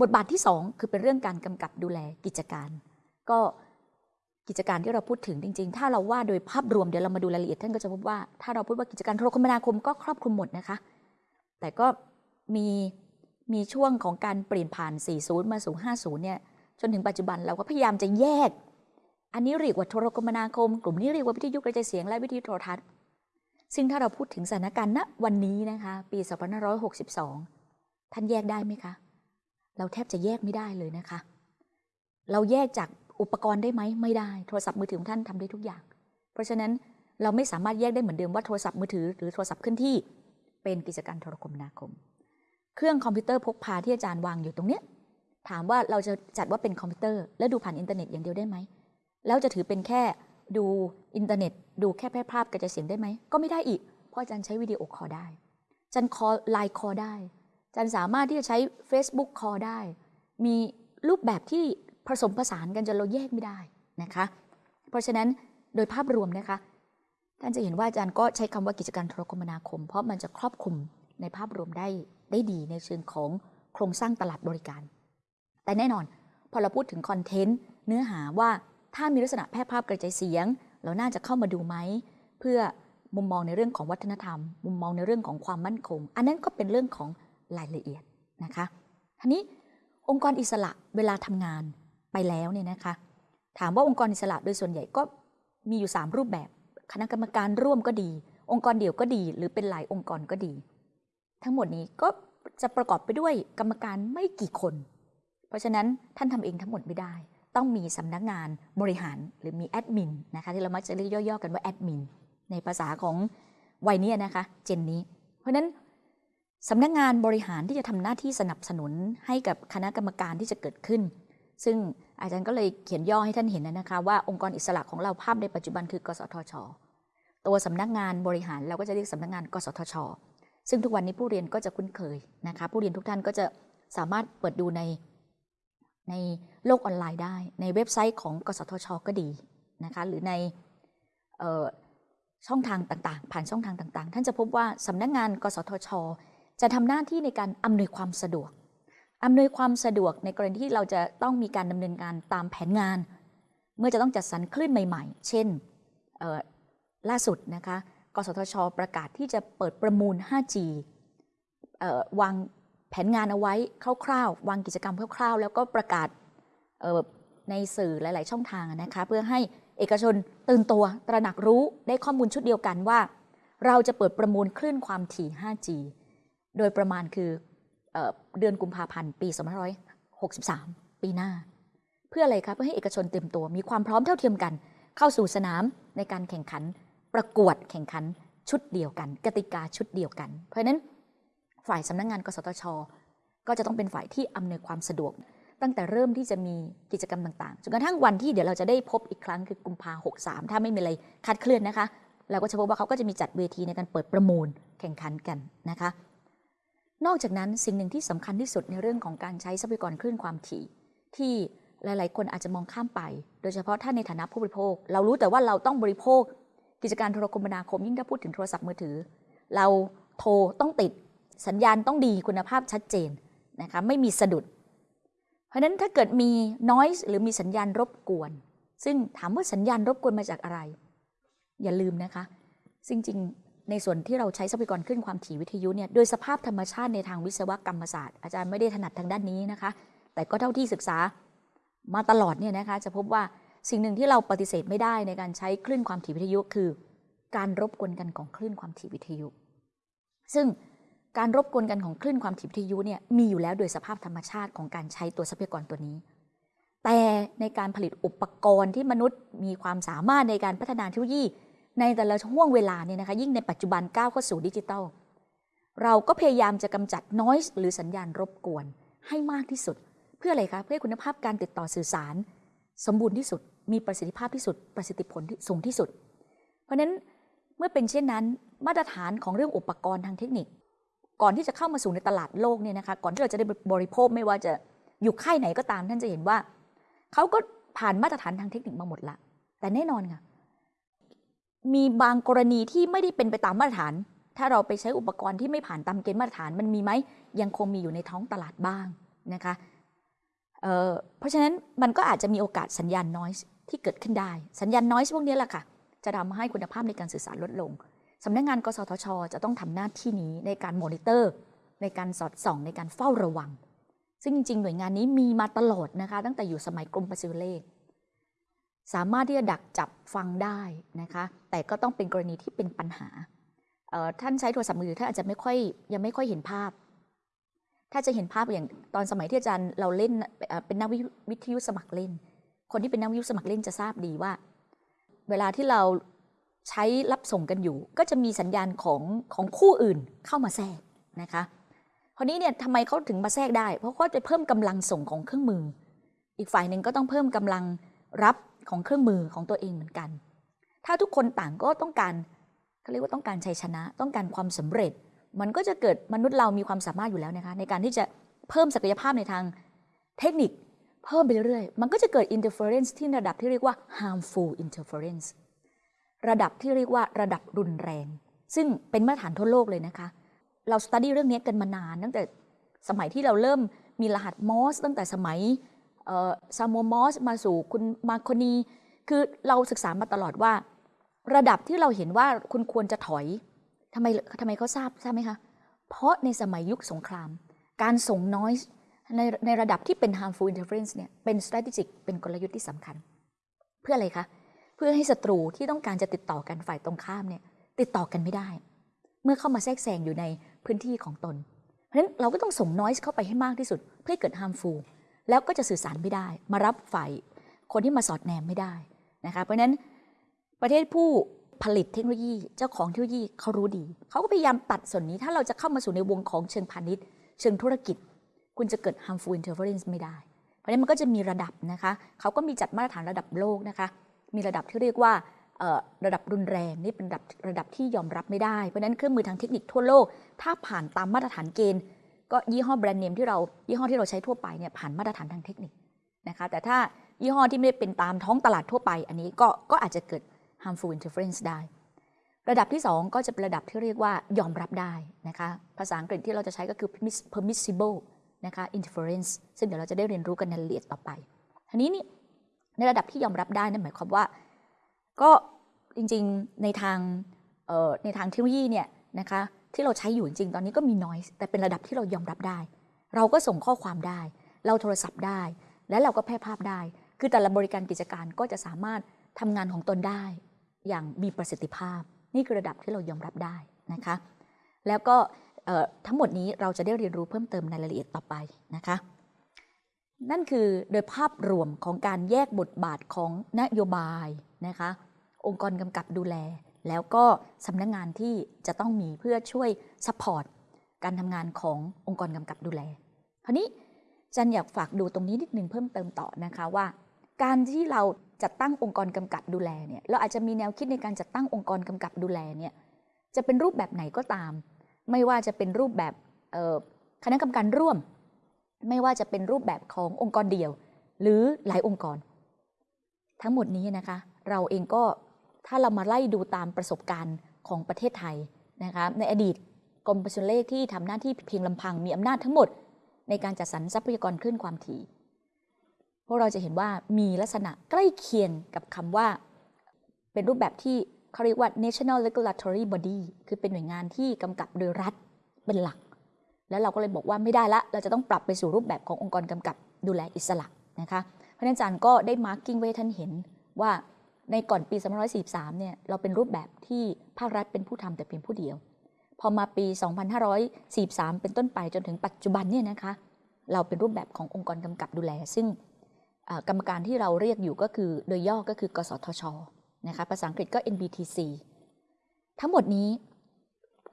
บทบาทที่ 2 คือเป็นเรื่องการกำกับดูแลกิจการ ก็กิจการที่เราพูดถึงจริง ๆ ถ้าเราว่าโดยภาพรวมเดี๋ยวเรามาดูรายละเอียดท่านก็จะพบว่าถ้าเราพูดว่ากิจการโทรคมนาคมก็ครอบคลุมหมดนะคะ แต่ก็มีมีช่วงของการเปลี่ยนผ่าน 40 มาสู่ 50 เนี่ยจนถึงปัจจุบันเราก็พยายามจะแยก อันนี้เรียกว่าโทรคมนาคม กลุ่มนี้เรียกว่าวิทยุกระจายเสียงและวิทยุโทรทัศน์ ซึ่งถ้าเราพูดถึงสถานการณ์ณวันนี้นะคะ ปี 2562 ท่านแยกได้ไหมคะ เราแทบจะแยกไม่ได้เลยนะคะ เราแยกจากอุปกรณ์ได้ไหมไม่ได้ โทรศัพท์มือถือของท่านทำได้ทุกอย่าง เพราะฉะนั้นเราไม่สามารถแยกได้เหมือนเดิมว่าโทรศัพท์มือถือหรือโทรศัพท์เคลื่อนที่เป็นกิจการโทรคมนาคม เครื่องคอมพิวเตอร์พกพาที่อาจารย์วางอยู่ตรงเนี้ยถามว่าเราจะจัดว่าเป็นคอมพิวเตอร์ แล้วดูผ่านอินเทอร์เน็ตอย่างเดียวได้ไหมแล้วจะถือเป็นแค่ดูอินเทอร์เน็ต ดูแค่แพร่ภาพกระจายเสียงได้ไหมก็ไม่ได้อีก เพราะอาจารย์ใช้ video call ได้อาจารย์ call LINE call ได้ อาจารย์สามารถที่จะใช้ Facebook คอลได้ มีรูปแบบที่ผสมผสานกันจนเราแยกไม่ได้นะคะ เพราะฉะนั้นโดยภาพรวมนะคะ ท่านจะเห็นว่าอาจารย์ก็ใช้คำว่ากิจการโทรคมนาคม เพราะมันจะครอบคลุมในภาพรวมได้ได้ดีในเชิงของโครงสร้างตลาดบริการ แต่แน่นอน พอเราพูดถึงคอนเทนต์เนื้อหาว่าถ้ามีลักษณะแพร่ภาพกระจายเสียง เราน่าจะเข้ามาดูไหม เพื่อมุมมองในเรื่องของวัฒนธรรม มุมมองในเรื่องของความมั่นคง อันนั้นก็เป็นเรื่องของ รายละเอียดนะคะทีนี้องค์กรอิสระเวลาทำงานไปแล้วเนี่ยนะคะ ถามว่าองค์กรอิสระโดยส่วนใหญ่ก็มีอยู่ 3 รูปแบบ คณะกรรมการร่วมก็ดี องค์กรเดี่ยวก็ดี หรือเป็นหลายองค์กรก็ดี ทั้งหมดนี้ก็จะประกอบไปด้วยกรรมการไม่กี่คน เพราะฉะนั้นท่านทำเองทั้งหมดไม่ได้ ต้องมีสำนักงานบริหารหรือมีแอดมินนะคะที่เรามักจะเรียกย่อๆกันว่าแอดมินในภาษาของวัยนี้นะคะ เจนนี้ เพราะฉะนั้น สำนักงานบริหารที่จะทำหน้าที่สนับสนุนให้กับคณะกรรมการที่จะเกิดขึ้น ซึ่งอาจารย์ก็เลยเขียนย่อให้ท่านเห็นนะคะว่าองค์กรอิสระของเราภาพในปัจจุบันคือกสทช ตัวสำนักงานบริหารเราก็จะเรียกสำนักงาน กสทช ซึ่งทุกวันนี้ผู้เรียนก็จะคุ้นเคยนะคะ ผู้เรียนทุกท่านก็จะสามารถเปิดดูในในโลกออนไลน์ได้ ในเว็บไซต์ของ กสทช ก็ดีนะคะหรือในช่องทางต่างๆ ผ่านช่องทางต่างๆ ท่านจะพบว่าสำนักงาน กสทช จะทำหน้าที่ในการอำนวยความสะดวกอำนวยความสะดวกในกรณีที่เราจะต้องมีการดำเนินการตามแผนงาน เมื่อจะต้องจัดสรรคลื่นใหม่ ๆ เช่นล่าสุดนะคะกสทช ประกาศที่จะเปิดประมูล 5G วางแผนงานเอาไว้คร่าวๆ วางกิจกรรมคร่าวๆ แล้วก็ประกาศในสื่อหลาย ๆ ช่องทางนะคะเพื่อให้เอกชนตื่นตัวตระหนักรู้ได้ข้อมูลชุดเดียวกันว่า เราจะเปิดประมูลคลื่นความถี่ 5G โดยประมาณคือเดือนกุมภาพันธ์ ปี2563 ปีหน้า เพื่ออะไรคะเพื่อให้เอกชนเต็มตัว มีความพร้อมเท่าเทียมกัน เข้าสู่สนามในการแข่งขัน ประกวดแข่งขันชุดเดียวกัน กติกาชุดเดียวกัน เพราะฉะนั้นฝ่ายสำนักงงานกสทช ก็จะต้องเป็นฝ่ายที่อำนวยความสะดวก ตั้งแต่เริ่มที่จะมีกิจกรรมต่างๆจนกระทั่งวันที่เดี๋ยวเราจะได้พบอีกครั้งคือกุมภาหกสามถ้าไม่มีอะไรคาดเคลื่อนนะคะ เราก็จะพบว่าเขาก็จะมีจัดเวทีในการเปิดประมูลแข่งขันกันนะคะ นอกจากนั้นสิ่งหนึ่งที่สำคัญที่สุดในเรื่องของการใช้ทรัพยากรคลื่นความถี่ ที่หลาย ๆ คนอาจจะมองข้ามไป โดยเฉพาะถ้าในฐานะผู้บริโภค เรารู้แต่ว่าเราต้องบริโภค กิจการโทรคมนาคมยิ่งถ้าพูดถึงโทรศัพท์มือถือ เราโทรต้องติดสัญญาณต้องดีคุณภาพชัดเจนนะคะไม่มีสะดุด เพราะฉะนั้นถ้าเกิดมี noise หรือมีสัญญาณรบกวน ซึ่งถามว่าสัญญาณรบกวนมาจากอะไร อย่าลืมนะคะจริง ในส่วนที่เราใช้ทรัพยากรขึ้นความถี่วิทยุเนี่ยโดยสภาพธรรมชาติในทางวิศวกรรมศาสตร์ อาจารย์ไม่ได้ถนัดทางด้านนี้นะคะ แต่ก็เท่าที่ศึกษามาตลอดเนี่ยนะคะจะพบว่าสิ่งหนึ่งที่เราปฏิเสธไม่ได้ในการใช้คลื่นความถี่วิทยุ คือ การรบกวนกันของคลื่นความถี่วิทยุ ซึ่งการรบกวนกันของคลื่นความถี่วิทยุเนี่ยมีอยู่แล้วโดยสภาพธรรมชาติของการใช้ตัวทรัพยากรตัวนี้ แต่ในการผลิตอุปกรณ์ที่มนุษย์มีความสามารถในการพัฒนาเทคโนโลยี ในแต่ละช่วงเวลาเนี่ยนะคะยิ่งในปัจจุบันก้าวเข้าสู่ดิจิทัล เราก็พยายามจะกำจัดนอสหรือสัญญาณรบกวนให้มากที่สุด เพื่ออะไรคะเพื่อคุณภาพการติดต่อสื่อสาร สมบูรณ์ที่สุด มีประสิทธิภาพที่สุด ประสิทธิผลที่สูงที่สุด เพราะนั้นเมื่อเป็นเช่นนั้น มาตรฐานของเรื่องอุปกรณ์ทางเทคนิค ก่อนที่จะเข้ามาสู่ในตลาดโลกเนี่ยนะคะก่อนที่เราจะได้บริโภคไม่ว่าจะอยู่ค่ายไหนก็ตามท่านจะเห็นว่าเขาก็ผ่านมาตรฐานทางเทคนิคมาหมดละแต่แน่นอนค่ะ มีบางกรณีที่ไม่ได้เป็นไปตามมาตรฐาน ถ้าเราไปใช้อุปกรณ์ที่ไม่ผ่านตามเกณฑ์มาตรฐานมันมีไหมยังคงมีอยู่ในท้องตลาดบ้างนะคะเเพราะฉะนั้นมันก็อาจจะมีโอกาสสัญญาณน้อยที่เกิดขึ้นได้ สัญญาณน้อยพวกนี้แหละค่ะ จะทำให้คุณภาพในการสื่อสารลดลงสำนักงานกสทช จะต้องทำหน้าที่นี้ในการมอนิเตอร์ ในการสอดส่องในการเฝ้าระวัง ซึ่งจริงๆ หน่วยงานนี้มีมาตลอดนะคะ ตั้งแต่อยู่สมัยกรมประสิวเลข สามารถที่จะดักจับฟังได้นะคะ แต่ก็ต้องเป็นกรณีที่เป็นปัญหา ท่านใช้โทรศัพท์มือถือท่านอาจจะไม่ค่อยยังไม่ค่อยเห็นภาพ ถ้าจะเห็นภาพอย่างตอนสมัยที่อาจารย์เราเล่นเป็นนักวิวิทยุสมัครเล่น คนที่เป็นนักวิทยุสมัครเล่นจะทราบดีว่า เวลาที่เราใช้รับส่งกันอยู่ ก็จะมีสัญญาณของของคู่อื่นเข้ามาแทรกนะคะคราวนี้เนี่ยทำไมเขาถึงมาแทรกได้ เพราะเขาจะเพิ่มกำลังส่งของเครื่องมือ อีกฝ่ายหนึ่งก็ต้องเพิ่มกำลังรับ ของเครื่องมือของตัวเองเหมือนกัน ถ้าทุกคนต่างก็ต้องการเขาเรียกว่าต้องการชัยชนะ ต้องการความสำเร็จ มันก็จะเกิดมนุษย์เรามีความสามารถอยู่แล้วนะคะในการที่จะเพิ่มศักยภาพในทางเทคนิคเพิ่มไปเรื่อยๆ มันก็จะเกิด interference ที่ระดับที่เรียกว่า harmful interference ระดับที่เรียกว่าระดับรุนแรง ซึ่งเป็นมาตรฐานทั่วโลกเลยนะคะ เรา study เรื่องนี้กันมานาน ตั้งแต่สมัยที่เราเริ่มมีรหัสมอร์สตั้งแต่สมัย แซมมอร์สมาสู่คุณมาร์โคนีคือเราศึกษามาตลอดว่า ระดับที่เราเห็นว่าคุณควรจะถอยทำไมทำไมเขาทราบทราบไหมคะ เพราะในสมัยยุคสงคราม การส่งน้อยในในระดับที่เป็น harmful interference เนี่ยเป็น strategic เป็นกลยุทธ์ที่สำคัญ เพื่ออะไรคะ เพื่อให้ศัตรูที่ต้องการจะติดต่อกันฝ่ายตรงข้ามเนี่ยติดต่อกันไม่ได้ เมื่อเข้ามาแทรกแซงอยู่ในพื้นที่ของตน เพราะฉะนั้นเราก็ต้องส่งน้อยเข้าไปให้มากที่สุด เพื่อเกิด harmful แล้วก็จะสื่อสารไม่ได้ มารับฝ่ายคนที่มาสอดแนมไม่ได้นะคะเพราะฉะนั้นประเทศผู้ผลิตเทคโนโลยีเจ้าของเทคโนโลยีเขารู้ดี เขาก็พยายามตัดส่วนนี้ ถ้าเราจะเข้ามาสู่ในวงของเชิงพาณิชย์ เชิงธุรกิจ คุณจะเกิด harmful interference ไม่ได้ เพราะนั้นมันก็จะมีระดับนะคะเขาก็มีจัดมาตรฐานระดับโลกนะคะ มีระดับที่เรียกว่าระดับรุนแรงนี่เป็นระดับระดับที่ยอมรับไม่ได้ เพราะนั้นเครื่องมือทางเทคนิคทั่วโลก ถ้าผ่านตามมาตรฐานเกณฑ์ ก็ยี่ห้อแบรนด์เนมที่เรายี่ห้อที่เราใช้ทั่วไปเนี่ยผ่านมาตรฐานทางเทคนิคนะคะแต่ถ้ายี่ห้อที่ไม่ได้เป็นตามท้องตลาดทั่วไป อันนี้ก็ก็อาจจะเกิด harmful interference ได้ ระดับที่ 2 ก็จะเป็นระดับที่เรียกว่ายอมรับได้นะคะภาษาอังกฤษที่เราจะใช้ก็คือ permissible นะคะ interference ซึ่งเดี๋ยวเราจะได้เรียนรู้กันในรายละเอียดต่อไปทีนี้นี่ในระดับที่ยอมรับได้นั่นหมายความว่า ก็จริงๆในทางในทางเทคโนโลยีเนี่ยนะคะ ที่เราใช้อยู่จริงตอนนี้ก็มีน้อยแต่เป็นระดับที่เรายอมรับได้ เราก็ส่งข้อความได้ เราโทรศัพท์ได้ และเราก็แพร่ภาพได้ คือแต่ละบริการกิจการก็จะสามารถทำงานของตนได้ อย่างมีประสิทธิภาพ นี่คือระดับที่เรายอมรับได้นะคะ แล้วก็ทั้งหมดนี้เราจะได้เรียนรู้เพิ่มเติมในรายละเอียดต่อไปนะคะ นั่นคือโดยภาพรวมของการแยกบทบาทของนโยบายนะคะ องค์กรกำกับดูแล แล้วก็สำนักงานที่จะต้องมีเพื่อช่วย supportการทำงานขององค์กรกำกับดูแลคราวนี้จันอยากฝากดูตรงนี้นิดนึงเพิ่มเติมต่อนะคะว่า การที่เราจัดตั้งองค์กรกำกับดูแลเนี่ยเราอาจจะมีแนวคิดในการจัดตั้งองค์กรกำกับดูแลเนี่ยจะเป็นรูปแบบไหนก็ตาม ไม่ว่าจะเป็นรูปแบบคณะกรรมการร่วม ไม่ว่าจะเป็นรูปแบบขององค์กรเดียว หรือหลายองค์กร ทั้งหมดนี้นะคะ เราเองก็ ถ้าเรามาไล่ดูตามประสบการณ์ของประเทศไทยนะคะในอดีตกรมไปรษณีย์โทรเลขที่ทำหน้าที่เพียงลำพังมีอำนาจทั้งหมด ในการจัดสรรทรัพยากรคลื่นความถี่พวกเราจะเห็นว่ามีลักษณะใกล้เคียงกับคำว่า เป็นรูปแบบที่เขาเรียกว่า national regulatory body คือเป็นหน่วยงานที่กำกับโดยรัฐเป็นหลัก แล้วเราก็เลยบอกว่าไม่ได้ละ เราจะต้องปรับไปสู่รูปแบบขององค์กรกำกับดูแลอิสระนะคะเพราะนั้นอาจารย์ก็ได้ marking ไว้ท่านเห็นว่า ในก่อนปี2543เนี่ยเราเป็นรูปแบบที่ภาครัฐเป็นผู้ทำแต่เพียงผู้เดียว พอมาปี 2543 เป็นต้นไปจนถึงปัจจุบันเนี่ยนะคะเราเป็นรูปแบบขององค์กรกำกับดูแล ซึ่งกรรมการที่เราเรียกอยู่ก็คือโดยย่อก็คือกสทชนะคะภาษาอังกฤษก็ NBTC ทั้งหมดนี้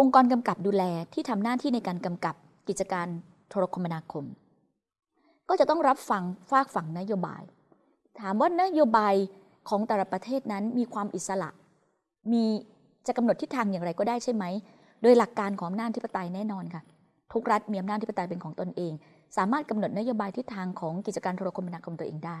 องค์กรกำกับดูแลที่ทำหน้าที่ในการกำกับกิจการโทรคมนาคม ก็จะต้องรับฟังฝากฝั่งนโยบาย ถามว่านโยบาย ของแต่ละประเทศนั้นมีความอิสระ มีจะกำหนดทิศทางอย่างไรก็ได้ใช่ไหม โดยหลักการของอำนาจธิปไตยแน่นอนค่ะ ทุกรัฐมีอำนาจธิปไตยเป็นของตนเอง สามารถกำหนดนโยบายทิศทางของกิจการโทรคมนาคมตัวเองได้